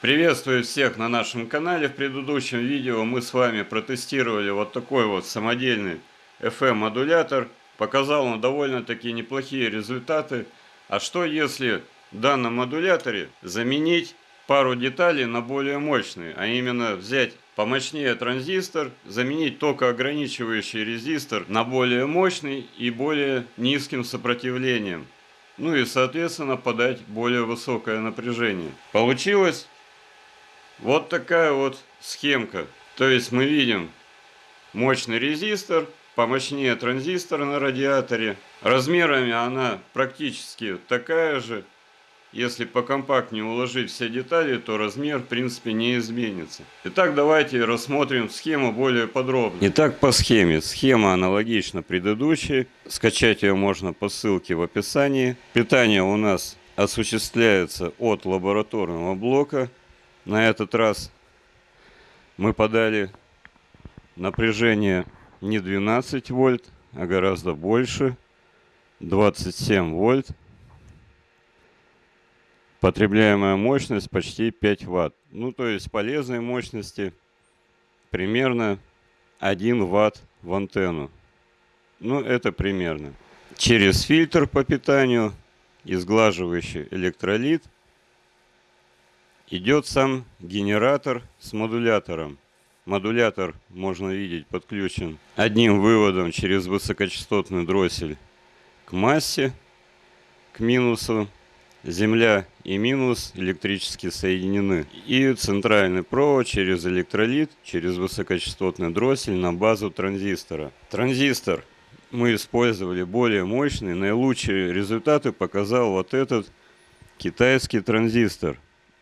Приветствую всех на нашем канале. В предыдущем видео мы с вами протестировали вот такой вот самодельный FM-модулятор. Показал он довольно-таки неплохие результаты. А что если в данном модуляторе заменить пару деталей на более мощные, а именно взять помощнее транзистор, заменить токоограничивающий резистор на более мощный и более низким сопротивлением. Ну и соответственно подать более высокое напряжение. Получилось вот такая вот схемка. То есть мы видим мощный резистор, помощнее транзистор на радиаторе. Размерами она практически такая же, если покомпактнее уложить все детали, то размер в принципе не изменится. Итак, давайте рассмотрим схему более подробно. Итак, по схеме. Схема аналогична предыдущей. Скачать ее можно по ссылке в описании. Питание у нас осуществляется от лабораторного блока. На этот раз мы подали напряжение не 12 вольт, а гораздо больше. 27 вольт. Потребляемая мощность почти 5 ватт. Ну, то есть полезной мощности примерно 1 ватт в антенну. Ну, это примерно. Через фильтр по питанию и сглаживающий электролит идет сам генератор с модулятором. Модулятор, можно видеть, подключен одним выводом через высокочастотный дроссель к массе, к минусу Земля и минус электрически соединены. И центральный провод через электролит, через высокочастотный дроссель на базу транзистора. Транзистор мы использовали более мощный. Наилучшие результаты показал вот этот китайский транзистор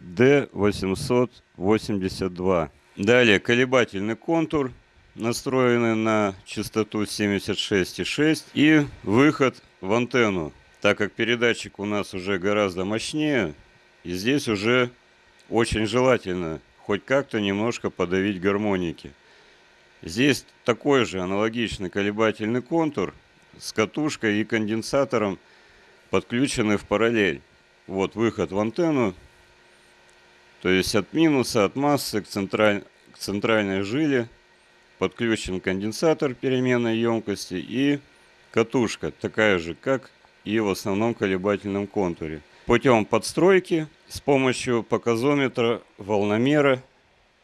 D882. Далее колебательный контур, настроенный на частоту 76,6 и выход в антенну так как передатчик у нас уже гораздо мощнее, и здесь уже очень желательно хоть как-то немножко подавить гармоники. Здесь такой же аналогичный колебательный контур с катушкой и конденсатором подключены в параллель. Вот выход в антенну, то есть от минуса, от массы к, централь... к центральной жиле подключен конденсатор переменной емкости и катушка, такая же, как и в основном колебательном контуре. Путем подстройки с помощью показометра, волномера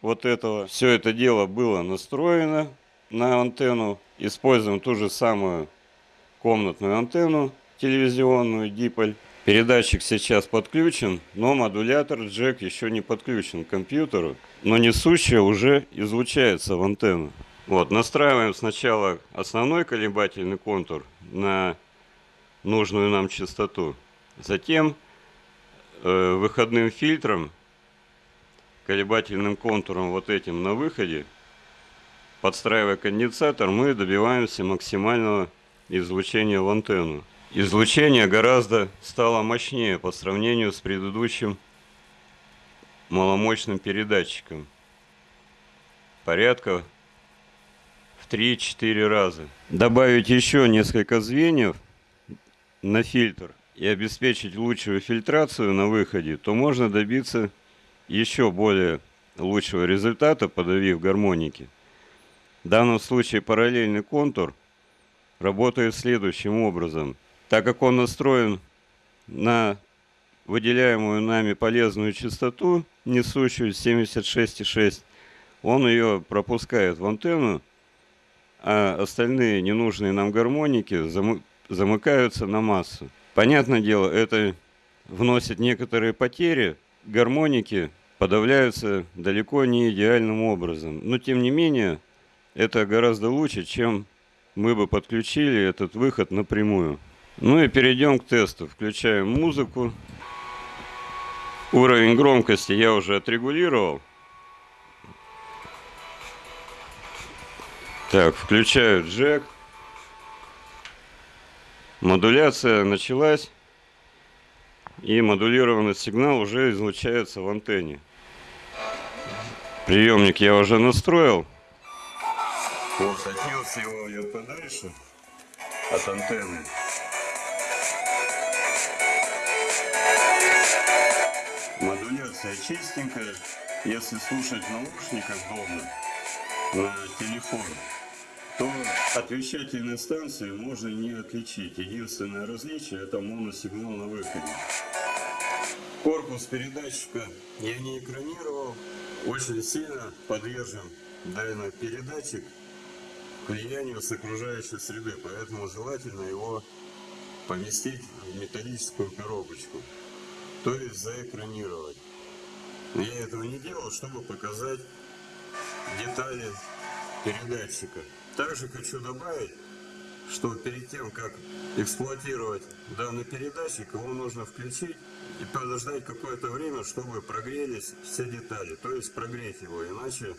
вот этого. Все это дело было настроено на антенну. Используем ту же самую комнатную антенну телевизионную, диполь. Передатчик сейчас подключен, но модулятор джек еще не подключен к компьютеру, но несущее уже излучается в антенну. Вот, настраиваем сначала основной колебательный контур на нужную нам частоту. Затем э, выходным фильтром, колебательным контуром вот этим на выходе, подстраивая конденсатор, мы добиваемся максимального излучения в антенну. Излучение гораздо стало мощнее по сравнению с предыдущим маломощным передатчиком. Порядка в 3-4 раза. Добавить еще несколько звеньев на фильтр и обеспечить лучшую фильтрацию на выходе, то можно добиться еще более лучшего результата, подавив гармоники. В данном случае параллельный контур работает следующим образом. Так как он настроен на выделяемую нами полезную частоту, несущую 76,6, он ее пропускает в антенну, а остальные ненужные нам гармоники замыкаются на массу. Понятное дело, это вносит некоторые потери, гармоники подавляются далеко не идеальным образом. Но тем не менее, это гораздо лучше, чем мы бы подключили этот выход напрямую. Ну и перейдем к тесту. Включаем музыку. Уровень громкости я уже отрегулировал. Так, включаю джек. Модуляция началась, и модулированный сигнал уже излучается в антенне. Приемник я уже настроил. Вот отнес его я подальше от антенны. Модуляция чистенькая. Если слушать в дома на телефон, то от вещательной станции можно не отличить. Единственное различие это моносигнал на выходе. Корпус передатчика я не экранировал. Очень сильно подвержен данный передатчик влиянию с окружающей среды, поэтому желательно его поместить в металлическую коробочку, то есть заэкранировать. Я этого не делал, чтобы показать детали передатчика. Также хочу добавить, что перед тем, как эксплуатировать данный передатчик, его нужно включить и подождать какое-то время, чтобы прогрелись все детали, то есть прогреть его, иначе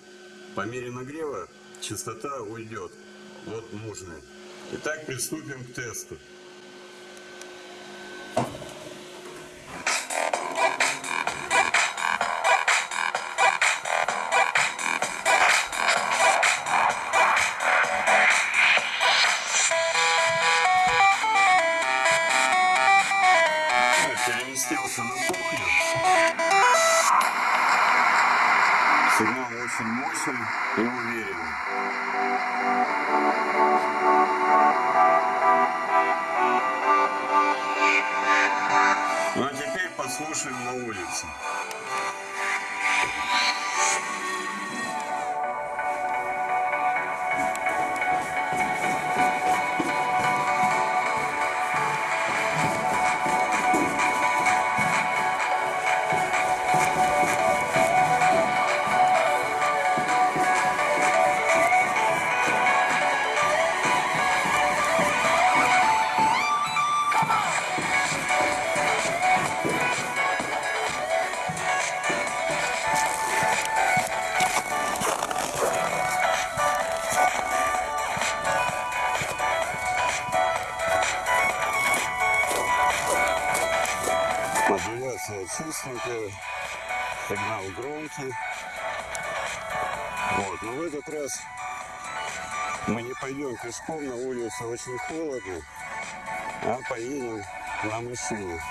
по мере нагрева частота уйдет от нужной. Итак, приступим к тесту. Очень мощный и уверенный. Ну а теперь послушаем на улице. Чистенькая, сигнал громкий. Вот, но в этот раз мы не пойдем пешком, на улице очень холодно, а поедем на машине.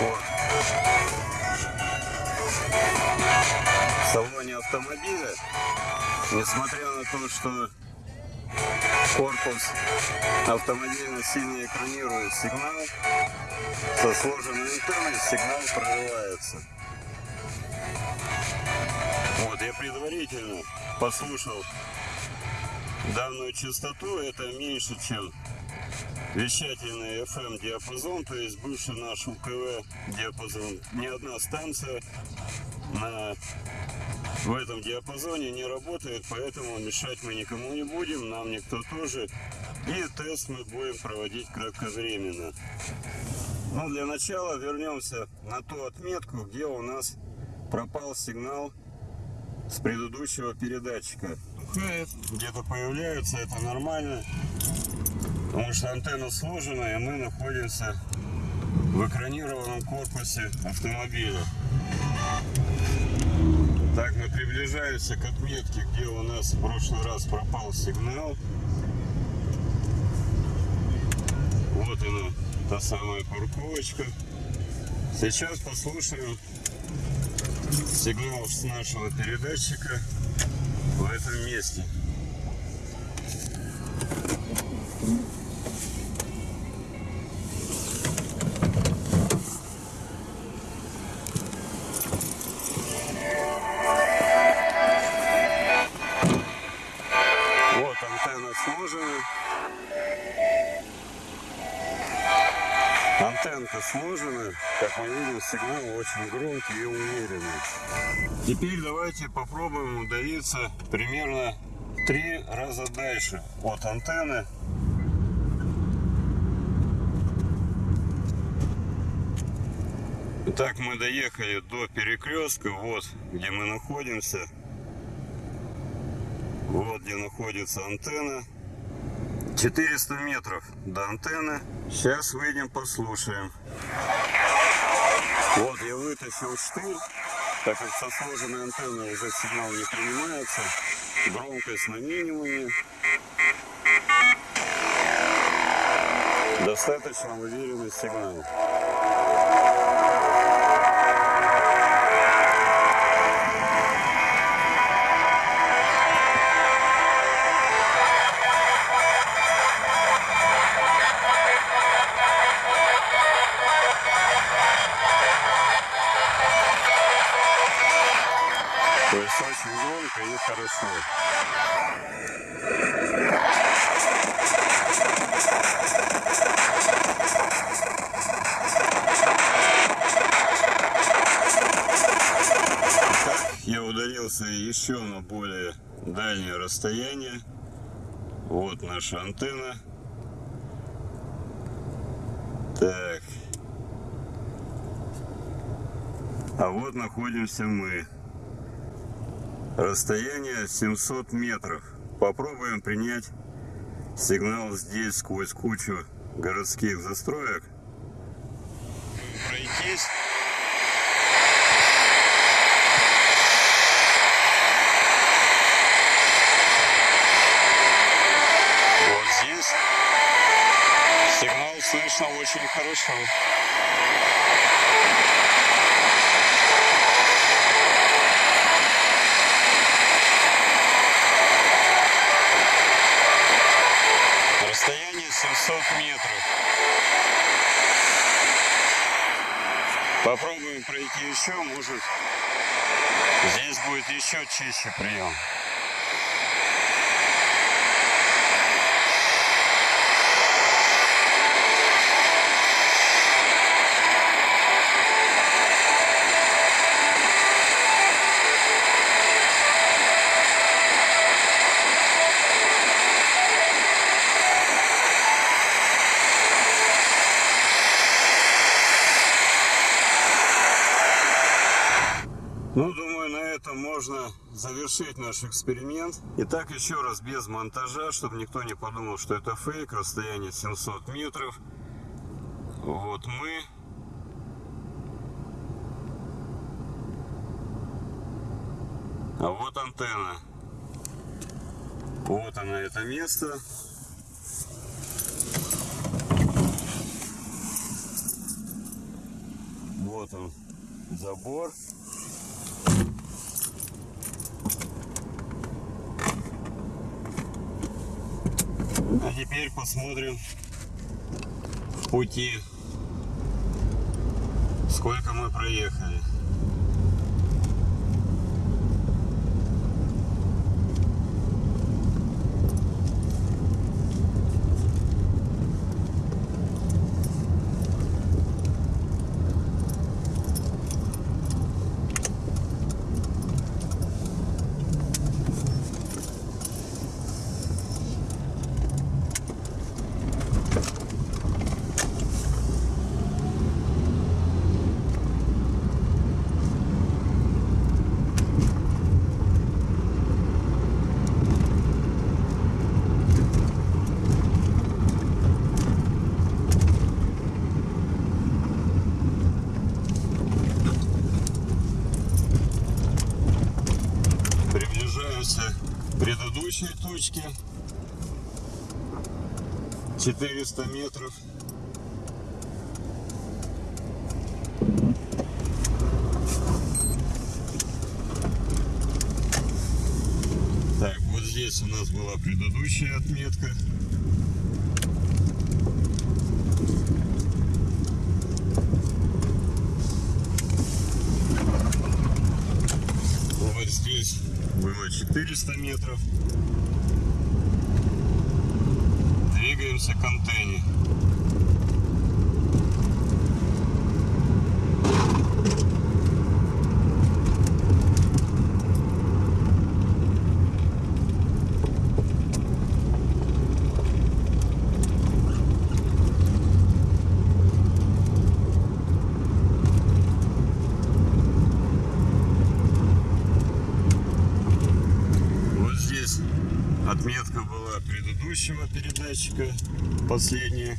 Вот. В салоне автомобиля, несмотря на то, что корпус. Автомобиля сильно экранирует сигнал, со сложенной антенной сигнал прорывается. Вот, я предварительно послушал данную частоту, это меньше, чем вещательный FM диапазон, то есть бывший наш УКВ диапазон. Ни одна станция на, в этом диапазоне не работает, поэтому мешать мы никому не будем, нам никто тоже. И тест мы будем проводить кратковременно. Но для начала вернемся на ту отметку, где у нас пропал сигнал с предыдущего передатчика. Где-то появляется, это нормально, потому что антенна сложена, и мы находимся в экранированном корпусе автомобиля. Так, мы приближаемся к отметке, где у нас в прошлый раз пропал сигнал. Вот она, та самая парковочка. Сейчас послушаем сигнал с нашего передатчика в этом месте. Антенка сложена. Как мы видим, сигнал очень громкий и уверенный. Теперь давайте попробуем удалиться примерно три раза дальше от антенны. Итак, мы доехали до перекрестка, вот где мы находимся. Вот где находится антенна. 400 метров до антенны. Сейчас выйдем, послушаем. Вот я вытащил штырь, так как со сложенной антенной уже сигнал не принимается. Громкость на минимуме. Достаточно уверенный сигнал. Я удалился еще на более дальнее расстояние. Вот наша антенна. Так. А вот находимся мы. Расстояние 700 метров. Попробуем принять сигнал здесь сквозь кучу городских застроек. Пройтись. Вот здесь сигнал хорошо. Расстояние 700 метров. Попробуем пройти еще, может здесь будет еще чище прием. Ну, думаю, на этом можно завершить наш эксперимент. Итак, еще раз без монтажа, чтобы никто не подумал, что это фейк. Расстояние 700 метров. Вот мы. А вот антенна. Вот она, это место. Вот он, забор. А теперь посмотрим в пути, сколько мы проехали. Приближаемся к предыдущей точке. 400 метров. Так, вот здесь у нас была предыдущая отметка. Вот было 400 метров. Двигаемся к антенне. Вот здесь отметка была предыдущего передатчика, последняя.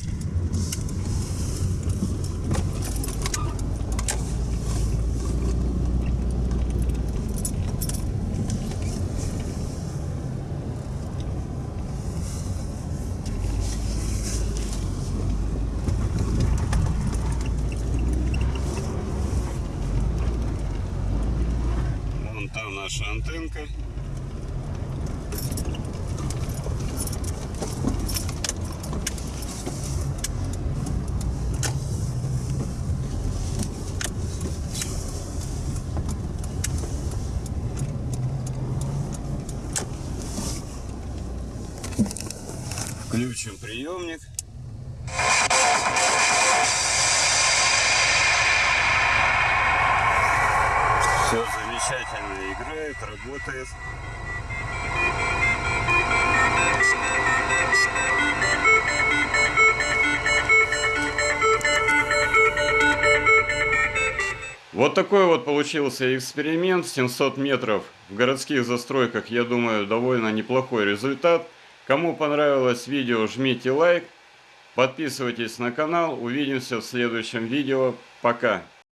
Вон там наша антенка. Включим приемник. Все замечательно играет, работает. Вот такой вот получился эксперимент. 700 метров в городских застройках, я думаю, довольно неплохой результат. Кому понравилось видео, жмите лайк. Подписывайтесь на канал. Увидимся в следующем видео. Пока.